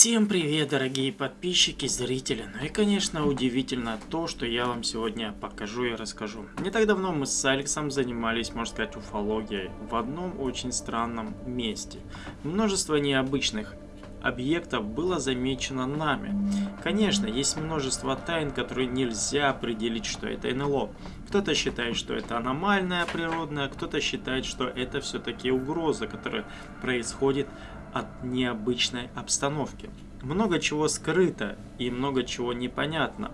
Всем привет, дорогие подписчики, зрители. Ну и, конечно, удивительно то, что я вам сегодня покажу и расскажу. Не так давно мы с Алексом занимались, можно сказать, уфологией в одном очень странном месте. Множество необычных объектов было замечено нами. Конечно, есть множество тайн, которые нельзя определить, что это НЛО. Кто-то считает, что это аномальная природная, кто-то считает, что это все-таки угроза, которая происходит от необычной обстановки. Много чего скрыто и много чего непонятно.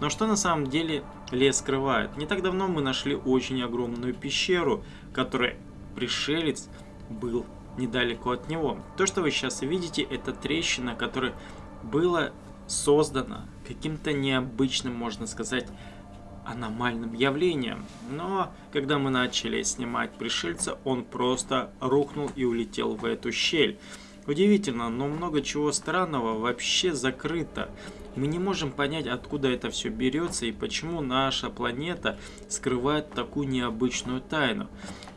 Но что на самом деле лес скрывает? Не так давно мы нашли очень огромную пещеру, которой пришелец был недалеко от него. То, что вы сейчас видите, это трещина, которая была создана каким-то необычным, можно сказать, аномальным явлением. Но когда мы начали снимать пришельца, он просто рухнул и улетел в эту щель. Удивительно, но много чего странного вообще закрыто. Мы не можем понять, откуда это все берется и почему наша планета скрывает такую необычную тайну.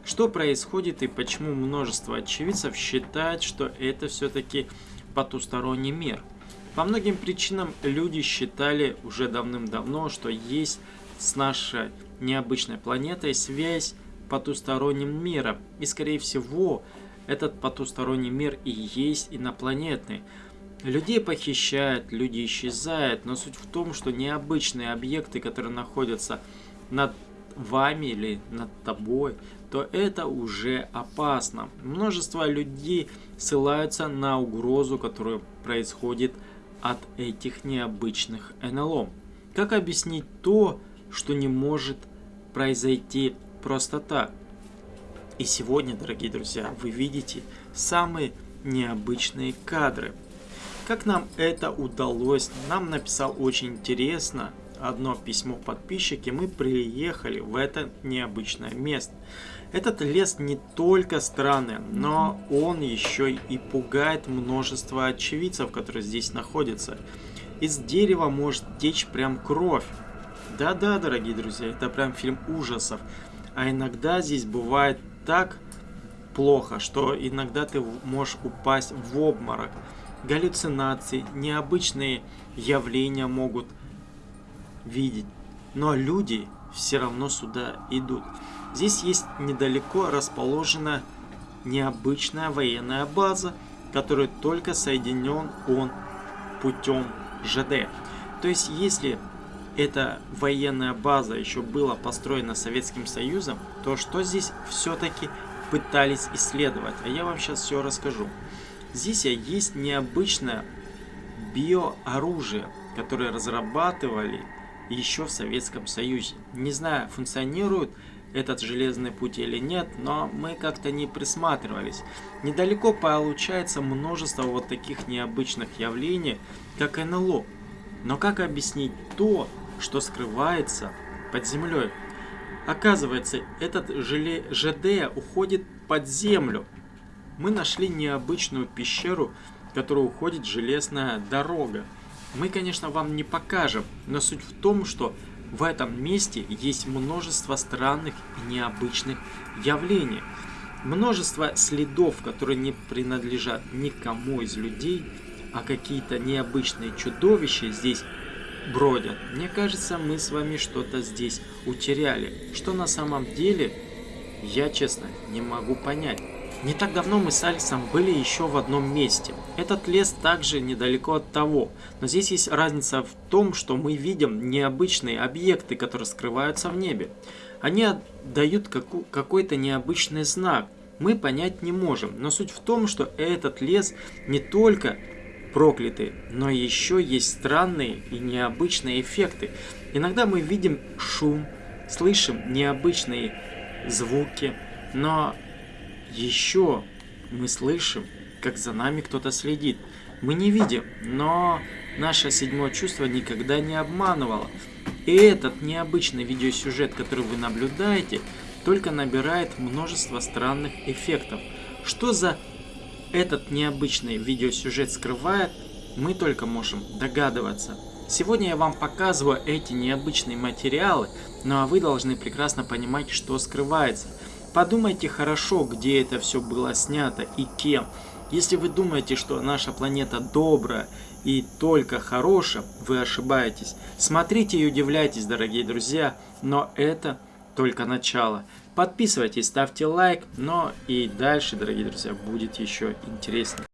Что происходит и почему множество очевидцев считает, что это все-таки потусторонний мир. По многим причинам люди считали уже давным-давно, что есть с нашей необычной планетой связь потусторонним миром. И скорее всего, этот потусторонний мир и есть инопланетный. Людей похищают, люди исчезают, но суть в том, что необычные объекты, которые находятся над вами или над тобой, то это уже опасно. Множество людей ссылаются на угрозу, которая происходит от этих необычных НЛО. Как объяснить то, что не может произойти просто так? И сегодня, дорогие друзья, вы видите самые необычные кадры. Как нам это удалось? Нам написал очень интересно одно письмо подписчики. Мы приехали в это необычное место. Этот лес не только странный, но он еще и пугает множество очевидцев, которые здесь находятся. Из дерева может течь прям кровь. Да-да, дорогие друзья, это прям фильм ужасов. А иногда здесь бывает так плохо, что иногда ты можешь упасть в обморок. Галлюцинации, необычные явления могут видеть. Но люди все равно сюда идут. Здесь есть недалеко расположена необычная военная база, которая только соединен он путем ЖД. То есть, если эта военная база еще была построена Советским Союзом, то что здесь все-таки пытались исследовать? А я вам сейчас все расскажу. Здесь есть необычное биооружие, которое разрабатывали еще в Советском Союзе. Не знаю, функционирует этот железный путь или нет, но мы как-то не присматривались. Недалеко получается множество вот таких необычных явлений, как НЛО. Но как объяснить то, что скрывается под землей. Оказывается, этот желе ЖД уходит под землю. Мы нашли необычную пещеру, в которую уходит железная дорога. Мы, конечно, вам не покажем, но суть в том, что в этом месте есть множество странных и необычных явлений. Множество следов, которые не принадлежат никому из людей, а какие-то необычные чудовища здесь бродят. Мне кажется, мы с вами что-то здесь утеряли. Что на самом деле, я честно не могу понять. Не так давно мы с Алексом были еще в одном месте. Этот лес также недалеко от того. Но здесь есть разница в том, что мы видим необычные объекты, которые скрываются в небе. Они дают какой-то необычный знак. Мы понять не можем. Но суть в том, что этот лес не только прокляты, но еще есть странные и необычные эффекты. Иногда мы видим шум, слышим необычные звуки, но еще мы слышим, как за нами кто-то следит. Мы не видим, но наше седьмое чувство никогда не обманывало. И этот необычный видеосюжет, который вы наблюдаете, только набирает множество странных эффектов. Что за этот необычный видеосюжет скрывает, мы только можем догадываться. Сегодня я вам показываю эти необычные материалы, ну а вы должны прекрасно понимать, что скрывается. Подумайте хорошо, где это все было снято и кем. Если вы думаете, что наша планета добрая и только хорошая, вы ошибаетесь. Смотрите и удивляйтесь, дорогие друзья, но это только начало. Подписывайтесь, ставьте лайк, но и дальше, дорогие друзья, будет еще интереснее.